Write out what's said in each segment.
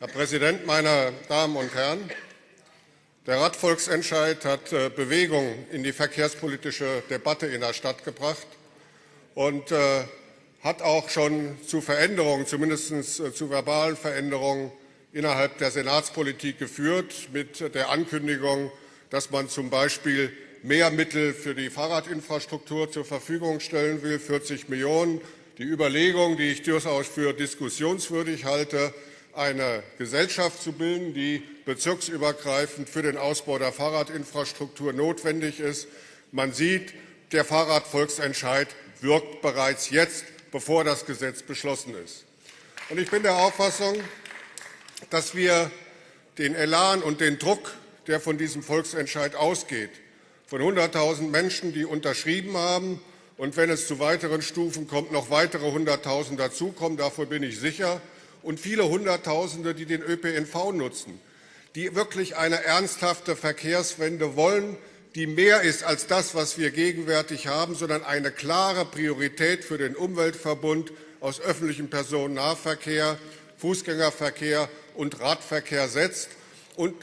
Herr Präsident, meine Damen und Herren! Der Radvolksentscheid hat äh, Bewegung in die verkehrspolitische Debatte in der Stadt gebracht und äh, hat auch schon zu Veränderungen, zumindest äh, zu verbalen Veränderungen innerhalb der Senatspolitik geführt, mit der Ankündigung, dass man zum Beispiel mehr Mittel für die Fahrradinfrastruktur zur Verfügung stellen will, 40 Millionen. Die Überlegung, die ich durchaus für diskussionswürdig halte, eine Gesellschaft zu bilden, die bezirksübergreifend für den Ausbau der Fahrradinfrastruktur notwendig ist. Man sieht, der Fahrradvolksentscheid wirkt bereits jetzt, bevor das Gesetz beschlossen ist. Und ich bin der Auffassung, dass wir den Elan und den Druck, der von diesem Volksentscheid ausgeht, von 100.000 Menschen, die unterschrieben haben, und wenn es zu weiteren Stufen kommt, noch weitere 100.000 dazukommen, davon bin ich sicher, und viele Hunderttausende, die den ÖPNV nutzen, die wirklich eine ernsthafte Verkehrswende wollen, die mehr ist als das, was wir gegenwärtig haben, sondern eine klare Priorität für den Umweltverbund aus öffentlichem Personennahverkehr, Fußgängerverkehr und Radverkehr setzt und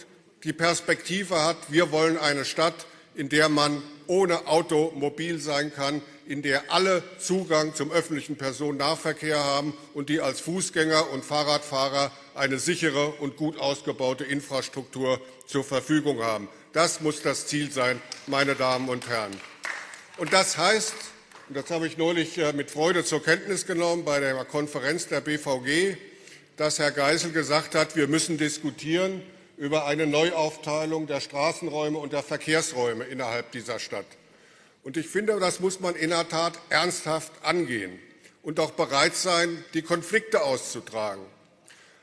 die Perspektive hat, wir wollen eine Stadt, in der man ohne Auto mobil sein kann, in der alle Zugang zum öffentlichen Personennahverkehr haben und die als Fußgänger und Fahrradfahrer eine sichere und gut ausgebaute Infrastruktur zur Verfügung haben. Das muss das Ziel sein, meine Damen und Herren. Und das heißt, und das habe ich neulich äh, mit Freude zur Kenntnis genommen bei der Konferenz der BVG, dass Herr Geisel gesagt hat, wir müssen diskutieren über eine Neuaufteilung der Straßenräume und der Verkehrsräume innerhalb dieser Stadt. Und ich finde, das muss man in der Tat ernsthaft angehen und auch bereit sein, die Konflikte auszutragen.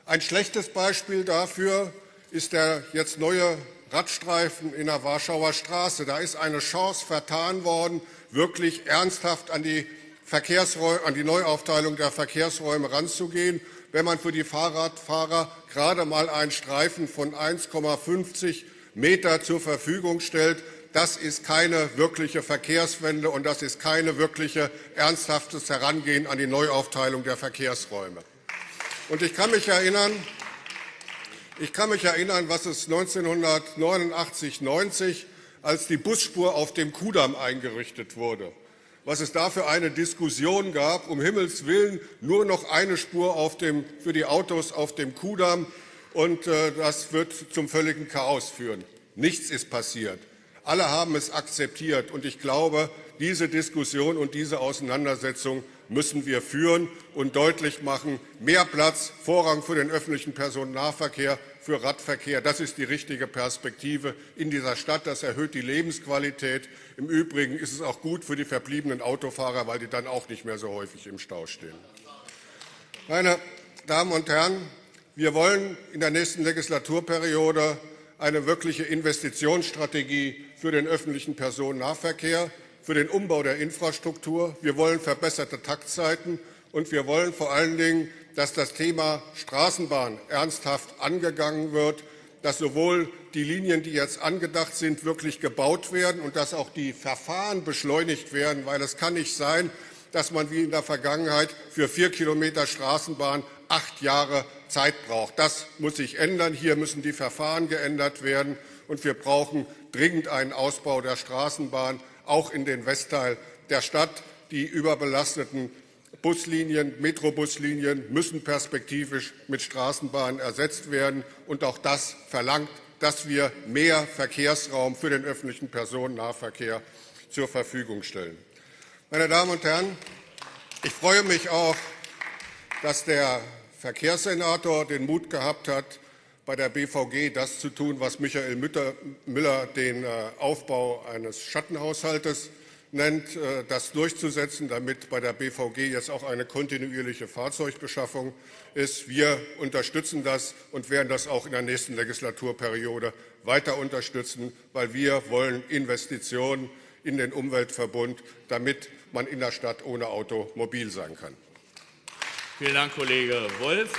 Ein schlechtes Beispiel dafür ist der jetzt neue Radstreifen in der Warschauer Straße. Da ist eine Chance vertan worden, wirklich ernsthaft an die, an die Neuaufteilung der Verkehrsräume ranzugehen, wenn man für die Fahrradfahrer gerade mal einen Streifen von 1,50 Meter zur Verfügung stellt, das ist keine wirkliche Verkehrswende, und das ist keine wirkliche ernsthaftes Herangehen an die Neuaufteilung der Verkehrsräume. Und ich kann mich erinnern, ich kann mich erinnern, was es 1989 90 als die Busspur auf dem Kudamm eingerichtet wurde, was es da für eine Diskussion gab, um Himmels Willen nur noch eine Spur auf dem, für die Autos auf dem Kudamm, und äh, das wird zum völligen Chaos führen. Nichts ist passiert. Alle haben es akzeptiert. Und ich glaube, diese Diskussion und diese Auseinandersetzung müssen wir führen und deutlich machen, mehr Platz, Vorrang für den öffentlichen Personennahverkehr, für Radverkehr. Das ist die richtige Perspektive in dieser Stadt. Das erhöht die Lebensqualität. Im Übrigen ist es auch gut für die verbliebenen Autofahrer, weil die dann auch nicht mehr so häufig im Stau stehen. Meine Damen und Herren, wir wollen in der nächsten Legislaturperiode eine wirkliche Investitionsstrategie für den öffentlichen Personennahverkehr, für den Umbau der Infrastruktur. Wir wollen verbesserte Taktzeiten, und wir wollen vor allen Dingen, dass das Thema Straßenbahn ernsthaft angegangen wird, dass sowohl die Linien, die jetzt angedacht sind, wirklich gebaut werden und dass auch die Verfahren beschleunigt werden. Weil es kann nicht sein, dass man wie in der Vergangenheit für vier Kilometer Straßenbahn acht Jahre Zeit braucht. Das muss sich ändern. Hier müssen die Verfahren geändert werden und wir brauchen dringend einen Ausbau der Straßenbahn, auch in den Westteil der Stadt. Die überbelasteten Buslinien, Metrobuslinien müssen perspektivisch mit Straßenbahnen ersetzt werden. Und auch das verlangt, dass wir mehr Verkehrsraum für den öffentlichen Personennahverkehr zur Verfügung stellen. Meine Damen und Herren, ich freue mich auch, dass der Verkehrssenator den Mut gehabt hat, bei der BVG das zu tun, was Michael Müller den äh, Aufbau eines Schattenhaushaltes nennt, äh, das durchzusetzen, damit bei der BVG jetzt auch eine kontinuierliche Fahrzeugbeschaffung ist. Wir unterstützen das und werden das auch in der nächsten Legislaturperiode weiter unterstützen, weil wir wollen Investitionen in den Umweltverbund, damit man in der Stadt ohne Auto mobil sein kann. Vielen Dank, Kollege Wolf.